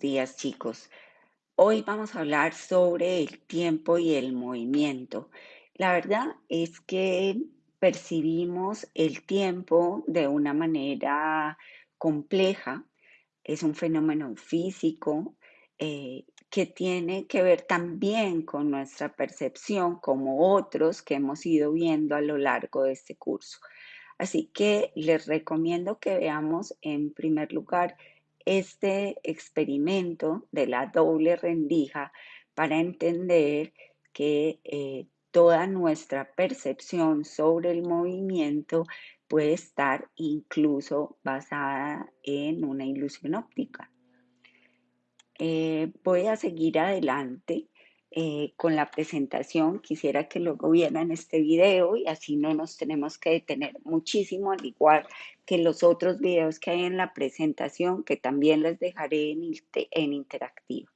días, chicos. Hoy vamos a hablar sobre el tiempo y el movimiento. La verdad es que percibimos el tiempo de una manera compleja. Es un fenómeno físico eh, que tiene que ver también con nuestra percepción, como otros que hemos ido viendo a lo largo de este curso. Así que les recomiendo que veamos en primer lugar este experimento de la doble rendija para entender que eh, toda nuestra percepción sobre el movimiento puede estar incluso basada en una ilusión óptica. Eh, voy a seguir adelante eh, con la presentación. Quisiera que luego vieran este video y así no nos tenemos que detener muchísimo, al igual que los otros videos que hay en la presentación, que también les dejaré en, en interactivo.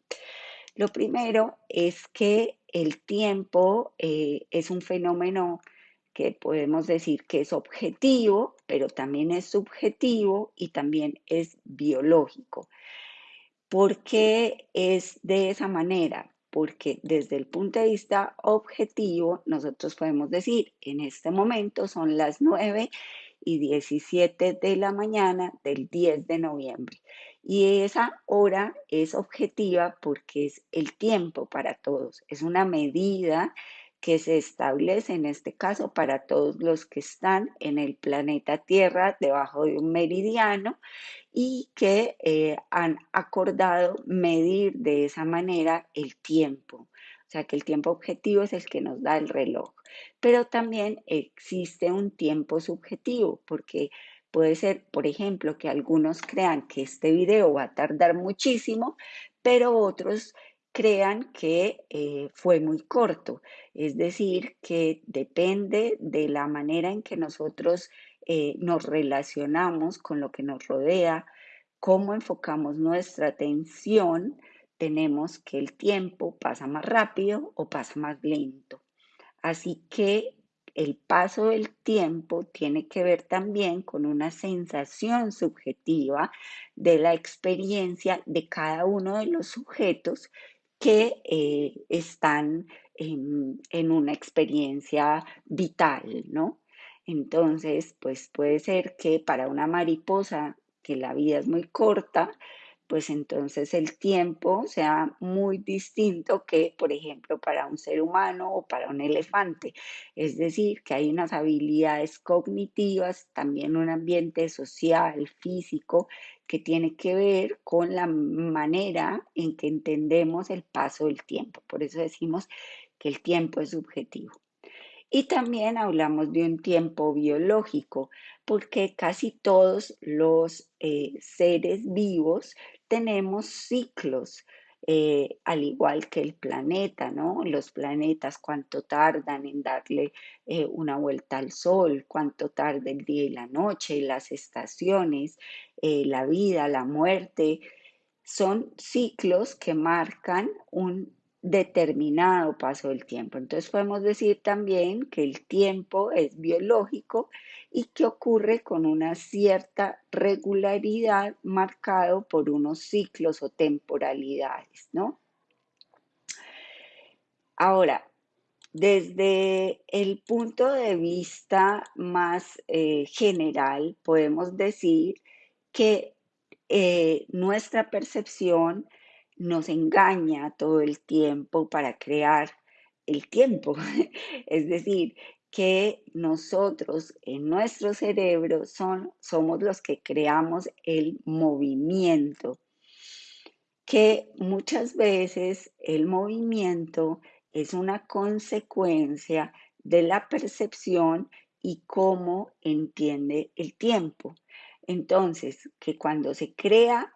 Lo primero es que el tiempo eh, es un fenómeno que podemos decir que es objetivo, pero también es subjetivo y también es biológico. ¿Por qué es de esa manera? Porque desde el punto de vista objetivo, nosotros podemos decir, en este momento son las 9 y 17 de la mañana del 10 de noviembre. Y esa hora es objetiva porque es el tiempo para todos, es una medida que se establece en este caso para todos los que están en el planeta Tierra debajo de un meridiano y que eh, han acordado medir de esa manera el tiempo. O sea que el tiempo objetivo es el que nos da el reloj. Pero también existe un tiempo subjetivo, porque puede ser, por ejemplo, que algunos crean que este video va a tardar muchísimo, pero otros crean que eh, fue muy corto. Es decir, que depende de la manera en que nosotros eh, nos relacionamos con lo que nos rodea, cómo enfocamos nuestra atención, tenemos que el tiempo pasa más rápido o pasa más lento. Así que el paso del tiempo tiene que ver también con una sensación subjetiva de la experiencia de cada uno de los sujetos que eh, están en, en, una experiencia vital, ¿no? Entonces, pues puede ser que para una mariposa, que la vida es muy corta, pues entonces el tiempo sea muy distinto que, por ejemplo, para un ser humano o para un elefante. Es decir, que hay unas habilidades cognitivas, también un ambiente social, físico, que tiene que ver con la manera en que entendemos el paso del tiempo. Por eso decimos que el tiempo es subjetivo. Y también hablamos de un tiempo biológico, porque casi todos los eh, seres vivos tenemos ciclos, eh, al igual que el planeta, ¿no? Los planetas, cuánto tardan en darle eh, una vuelta al sol, cuánto tarda el día y la noche, las estaciones, la vida, la muerte, son ciclos que marcan un determinado paso del tiempo. Entonces podemos decir también que el tiempo es biológico y que ocurre con una cierta regularidad marcado por unos ciclos o temporalidades, ¿no? Ahora, desde el punto de vista más eh, general, podemos decir que eh, nuestra percepción nos engaña todo el tiempo para crear el tiempo. es decir, que nosotros en nuestro cerebro son, somos los que creamos el movimiento, que muchas veces el movimiento es una consecuencia de la percepción y cómo entiende el tiempo. Entonces, que cuando se crea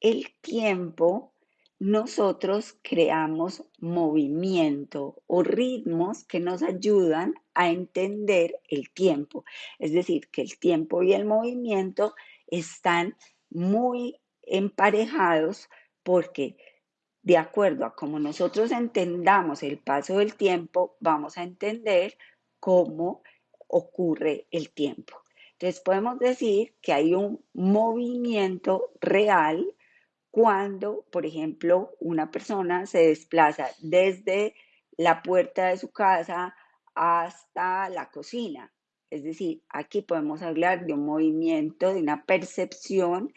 el tiempo, nosotros creamos movimiento o ritmos que nos ayudan a entender el tiempo. Es decir, que el tiempo y el movimiento están muy emparejados porque de acuerdo a cómo nosotros entendamos el paso del tiempo, vamos a entender cómo ocurre el tiempo. Entonces podemos decir que hay un movimiento real cuando, por ejemplo, una persona se desplaza desde la puerta de su casa hasta la cocina. Es decir, aquí podemos hablar de un movimiento, de una percepción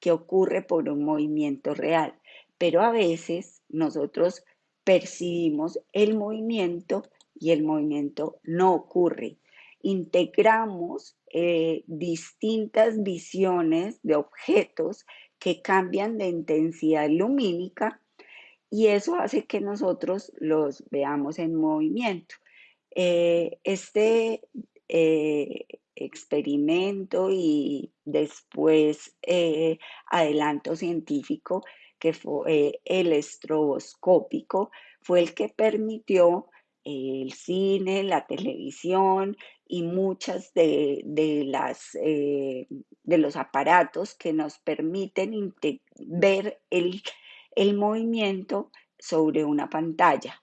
que ocurre por un movimiento real. Pero a veces nosotros percibimos el movimiento y el movimiento no ocurre. Integramos eh, distintas visiones de objetos que cambian de intensidad lumínica y eso hace que nosotros los veamos en movimiento. Eh, este eh, experimento y después eh, adelanto científico que fue el estroboscópico, fue el que permitió el cine, la televisión y muchas de, las, de los aparatos que nos permiten ver el el movimiento sobre una pantalla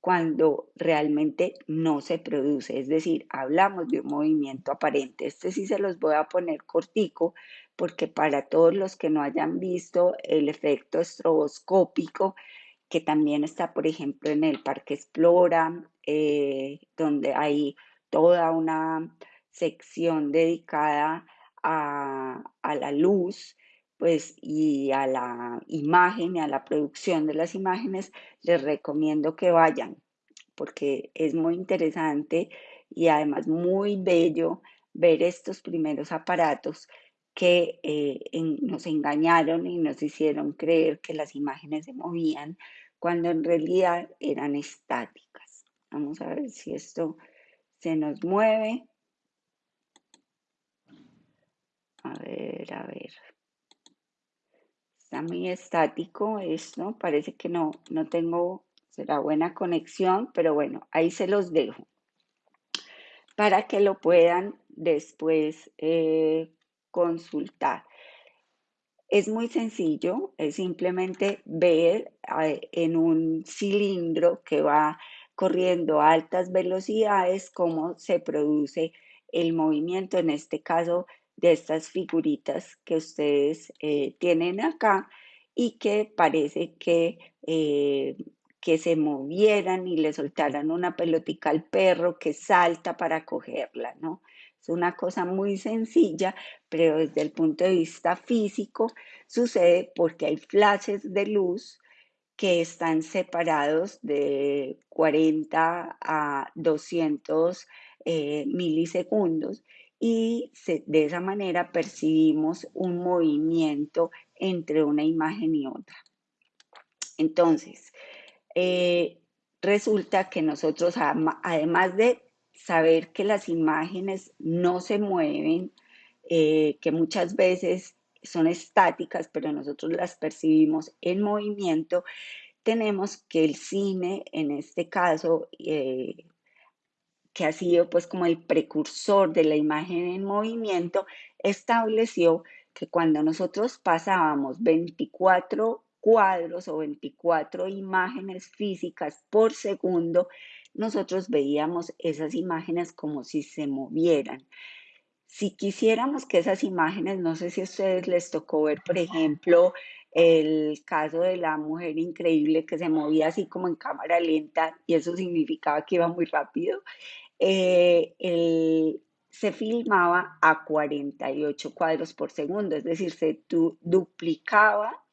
cuando realmente no se produce. Es decir, hablamos de un movimiento aparente. Este sí se los voy a poner cortico porque para todos los que no hayan visto el efecto estroboscópico, que también está, por ejemplo, en el Parque Explora, eh, donde hay toda una sección dedicada a, a la luz pues y a la imagen y a la producción de las imágenes, les recomiendo que vayan porque es muy interesante y además muy bello ver estos primeros aparatos que eh, nos engañaron y nos hicieron creer que las imágenes se movían cuando en realidad eran estáticas. Vamos a ver si esto se nos mueve. A ver, a ver está muy estático esto, parece que no, no tengo, será buena conexión, pero bueno, ahí se los dejo para que lo puedan después eh, consultar. Es muy sencillo, es simplemente ver eh, en un cilindro que va corriendo a altas velocidades cómo se produce el movimiento, en este caso de estas figuritas que ustedes eh, tienen acá y que parece que, eh, que se movieran y le soltaran una pelotica al perro que salta para cogerla, ¿no? Es una cosa muy sencilla, pero desde el punto de vista físico sucede porque hay flashes de luz que están separados de 40 a 200 eh, milisegundos y de esa manera percibimos un movimiento entre una imagen y otra. Entonces, eh, resulta que nosotros, además de saber que las imágenes no se mueven, eh, que muchas veces son estáticas, pero nosotros las percibimos en movimiento, tenemos que el cine, en este caso, eh, que ha sido pues como el precursor de la imagen en movimiento, estableció que cuando nosotros pasábamos 24 cuadros o 24 imágenes físicas por segundo, nosotros veíamos esas imágenes como si se movieran. Si quisiéramos que esas imágenes, no sé si a ustedes les tocó ver, por ejemplo, el caso de la mujer increíble que se movía así como en cámara lenta y eso significaba que iba muy rápido. Eh, se filmaba a 48 cuadros por segundo, es decir, se duplicaba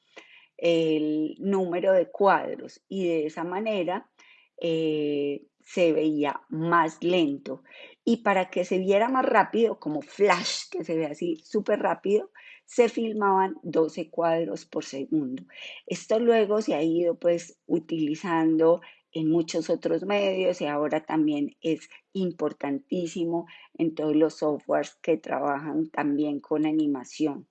el número de cuadros y de esa manera eh, se veía más lento. Y para que se viera más rápido, como flash, que se ve así súper rápido, se filmaban 12 cuadros por segundo. Esto luego se ha ido pues utilizando en muchos otros medios y ahora también es importantísimo en todos los softwares que trabajan también con animación.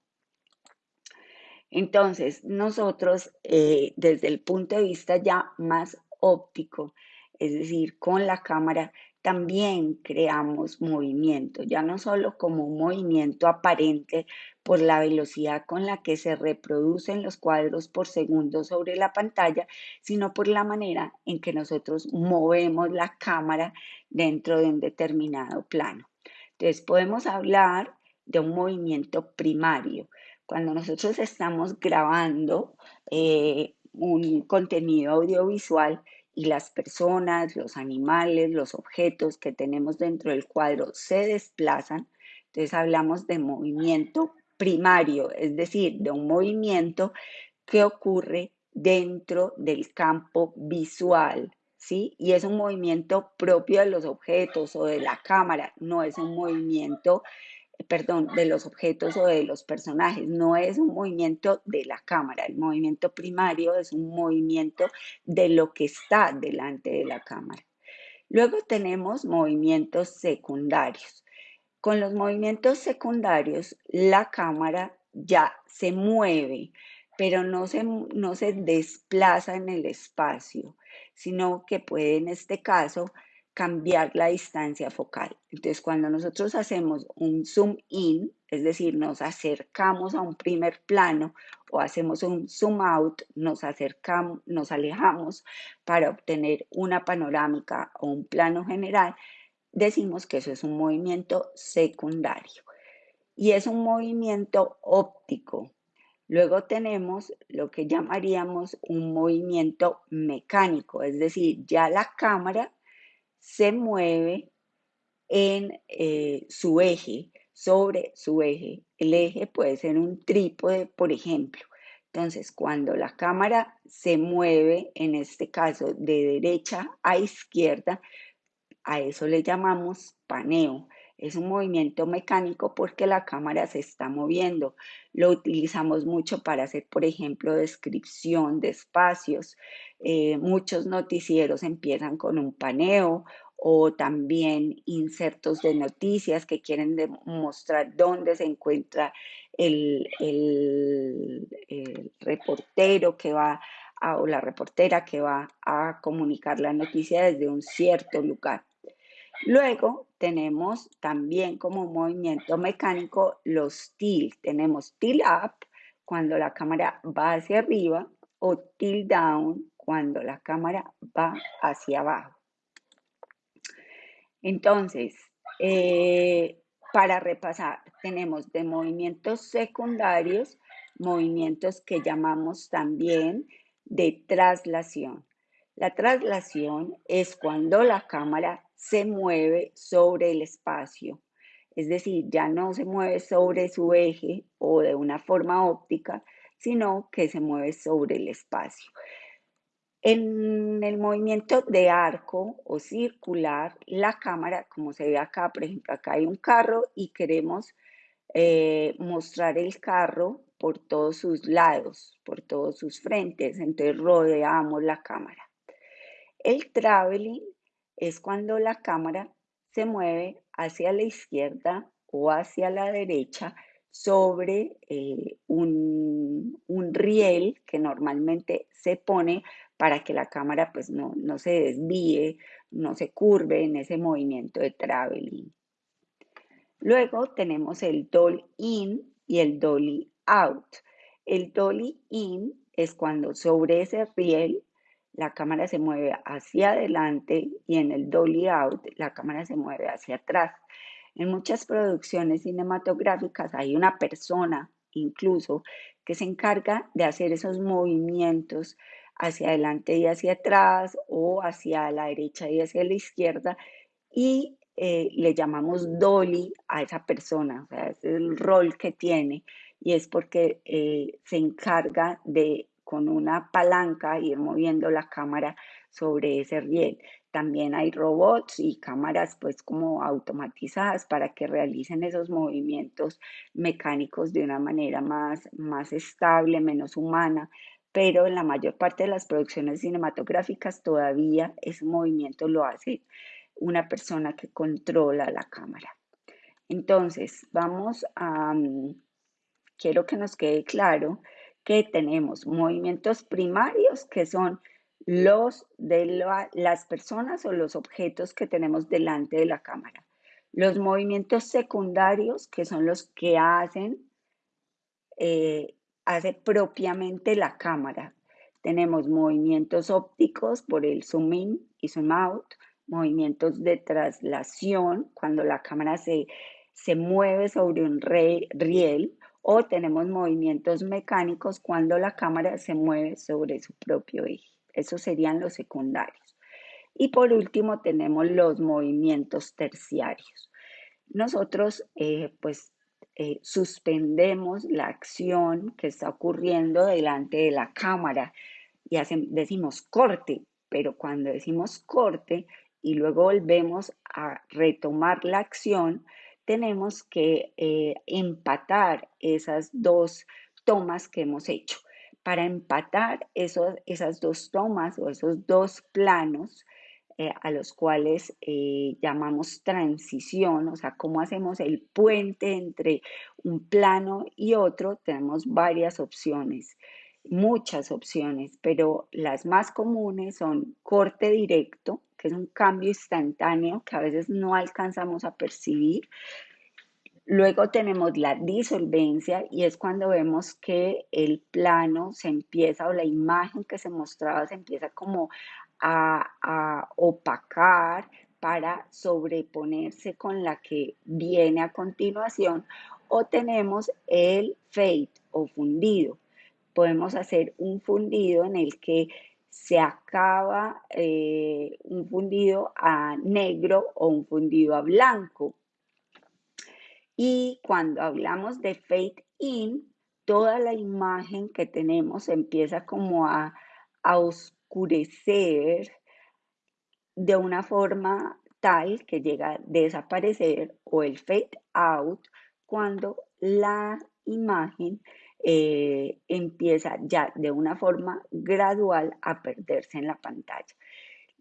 Entonces, nosotros eh, desde el punto de vista ya más óptico, es decir, con la cámara, también creamos movimiento, ya no solo como un movimiento aparente por la velocidad con la que se reproducen los cuadros por segundo sobre la pantalla, sino por la manera en que nosotros movemos la cámara dentro de un determinado plano. Entonces podemos hablar de un movimiento primario. Cuando nosotros estamos grabando eh, un contenido audiovisual y las personas, los animales, los objetos que tenemos dentro del cuadro se desplazan, entonces hablamos de movimiento primario, es decir, de un movimiento que ocurre dentro del campo visual, ¿sí? Y es un movimiento propio de los objetos o de la cámara, no es un movimiento, perdón, de los objetos o de los personajes, no es un movimiento de la cámara. El movimiento primario es un movimiento de lo que está delante de la cámara. Luego tenemos movimientos secundarios. Con los movimientos secundarios, la cámara ya se mueve, pero no se, no se desplaza en el espacio, sino que puede en este caso cambiar la distancia focal. Entonces, cuando nosotros hacemos un zoom in, es decir, nos acercamos a un primer plano o hacemos un zoom out, nos acercamos, nos alejamos para obtener una panorámica o un plano general, decimos que eso es un movimiento secundario. Y es un movimiento óptico, Luego tenemos lo que llamaríamos un movimiento mecánico, es decir, ya la cámara se mueve en eh, su eje, sobre su eje. El eje puede ser un trípode, por ejemplo. Entonces, cuando la cámara se mueve, en este caso de derecha a izquierda, a eso le llamamos paneo. Es un movimiento mecánico porque la cámara se está moviendo. Lo utilizamos mucho para hacer, por ejemplo, descripción de espacios. Eh, muchos noticieros empiezan con un paneo o también insertos de noticias que quieren mostrar dónde se encuentra el, reportero que va o la reportera que va a comunicar la noticia desde un cierto lugar. Luego tenemos también como movimiento mecánico los tilt. Tenemos tilt up cuando la cámara va hacia arriba o tilt down cuando la cámara va hacia abajo. Entonces, eh, para repasar, tenemos de movimientos secundarios, movimientos que llamamos también de traslación. La traslación es cuando la cámara se mueve sobre el espacio. Es decir, ya no se mueve sobre su eje o de una forma óptica, sino que se mueve sobre el espacio. En el movimiento de arco o circular, la cámara, como se ve acá, por ejemplo, acá hay un carro y queremos eh, mostrar el carro por todos sus lados, por todos sus frentes, entonces rodeamos la cámara. El traveling es cuando la cámara se mueve hacia la izquierda o hacia la derecha sobre eh, un, riel que normalmente se pone para que la cámara pues no, no se desvíe, no se curve en ese movimiento de traveling. Luego tenemos el dolly in y el dolly out. El dolly in es cuando sobre ese riel la cámara se mueve hacia adelante y en el dolly out la cámara se mueve hacia atrás. En muchas producciones cinematográficas hay una persona incluso que se encarga de hacer esos movimientos hacia adelante y hacia atrás o hacia la derecha y hacia la izquierda y eh, le llamamos dolly a esa persona, o sea, es el rol que tiene y es porque eh, se encarga de con una palanca ir moviendo la cámara sobre ese riel. También hay robots y cámaras pues como automatizadas para que realicen esos movimientos mecánicos de una manera más, más estable, menos humana, pero en la mayor parte de las producciones cinematográficas todavía ese movimiento lo hace una persona que controla la cámara. Entonces, vamos a, mm, quiero que nos quede claro que tenemos movimientos primarios que son los de las personas o los objetos que tenemos delante de la cámara. Los movimientos secundarios que son los que hacen, eh, hace propiamente la cámara. Tenemos movimientos ópticos por el zoom in y zoom out, movimientos de traslación cuando la cámara se, se mueve sobre un riel o tenemos movimientos mecánicos cuando la cámara se mueve sobre su propio eje. Esos serían los secundarios. Y por último tenemos los movimientos terciarios. Nosotros eh, pues eh, suspendemos la acción que está ocurriendo delante de la cámara y decimos corte, pero cuando decimos corte y luego volvemos a retomar la acción, tenemos que eh, empatar esas dos tomas que hemos hecho. Para empatar esas dos tomas o esos dos planos, eh, a los cuales eh, llamamos transición, o sea, cómo hacemos el puente entre un plano y otro, tenemos varias opciones, muchas opciones, pero las más comunes son corte directo, que es un cambio instantáneo que a veces no alcanzamos a percibir. Luego tenemos la disolvencia y es cuando vemos que el plano se empieza o la imagen que se mostraba se empieza como a, opacar para sobreponerse con la que viene a continuación o tenemos el fade o fundido. Podemos hacer un fundido en el que se acaba eh, un fundido a negro o un fundido a blanco. Y cuando hablamos de fade in, toda la imagen que tenemos empieza como a, a oscurecer de una forma tal que llega a desaparecer o el fade out cuando la imagen eh, empieza ya de una forma gradual a perderse en la pantalla.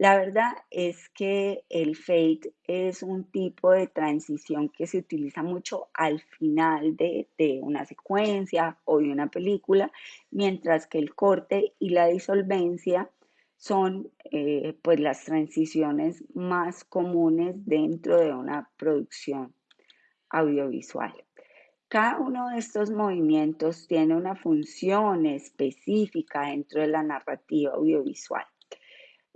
La verdad es que el fade es un tipo de transición que se utiliza mucho al final de, una secuencia o de una película, mientras que el corte y la disolvencia son eh, pues las transiciones más comunes dentro de una producción audiovisual. Cada uno de estos movimientos tiene una función específica dentro de la narrativa audiovisual.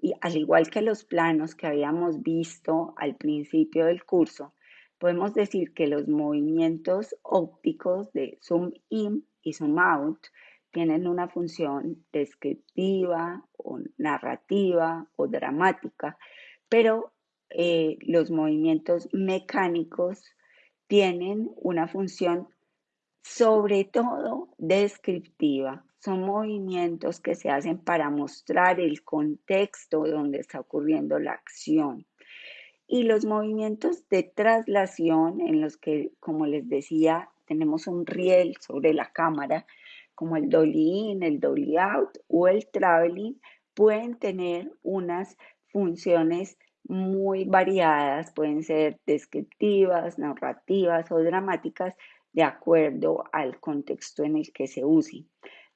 Y al igual que los planos que habíamos visto al principio del curso, podemos decir que los movimientos ópticos de zoom in y zoom out tienen una función descriptiva o narrativa o dramática, pero eh, los movimientos mecánicos tienen una función sobre todo descriptiva. Son movimientos que se hacen para mostrar el contexto donde está ocurriendo la acción. Y los movimientos de traslación en los que, como les decía, tenemos un riel sobre la cámara, como el dolly in, el dolly out o el traveling, pueden tener unas funciones muy variadas, pueden ser descriptivas, narrativas o dramáticas de acuerdo al contexto en el que se use.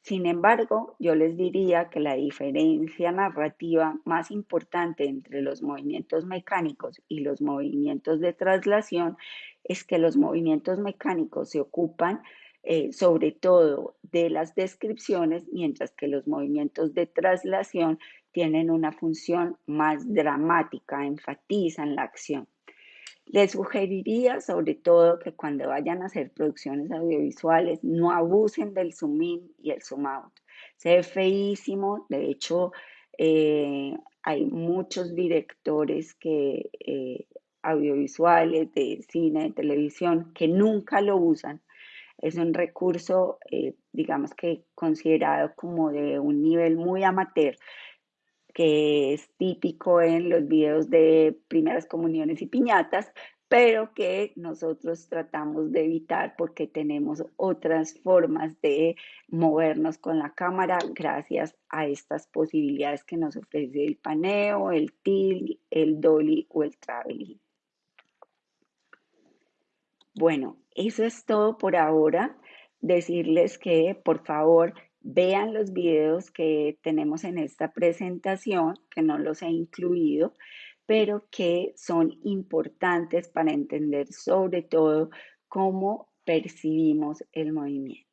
Sin embargo, yo les diría que la diferencia narrativa más importante entre los movimientos mecánicos y los movimientos de traslación es que los movimientos mecánicos se ocupan eh, sobre todo de las descripciones, mientras que los movimientos de traslación tienen una función más dramática, enfatizan la acción. Les sugeriría sobre todo que cuando vayan a hacer producciones audiovisuales no abusen del zoom in y el zoom out. Se ve feísimo, de hecho eh, hay muchos directores que, eh, audiovisuales, de cine, de televisión, que nunca lo usan es un recurso, eh, digamos que considerado como de un nivel muy amateur, que es típico en los videos de primeras comuniones y piñatas, pero que nosotros tratamos de evitar porque tenemos otras formas de movernos con la cámara gracias a estas posibilidades que nos ofrece el paneo, el tilt, el dolly o el traveling. Bueno, eso es todo por ahora. Decirles que por favor vean los videos que tenemos en esta presentación, que no los he incluido, pero que son importantes para entender sobre todo cómo percibimos el movimiento.